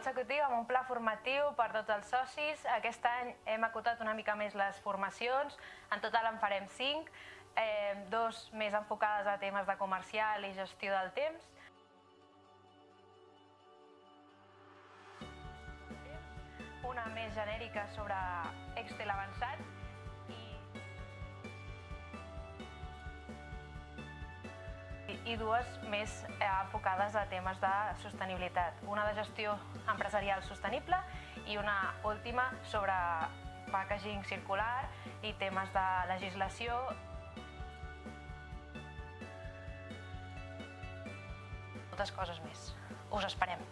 consecutiu amb un pla formatiu per tots els socis. Aquest any hem acotat una mica més les formacions, en total en farem cinc, eh, dos més enfocades a temes de comercial i gestió del temps. Una més genèrica sobre Excel avançat i dues més eh, enfocades a temes de sostenibilitat. Una de gestió empresarial sostenible i una última sobre packaging circular i temes de legislació. Moltes coses més. Us esperem.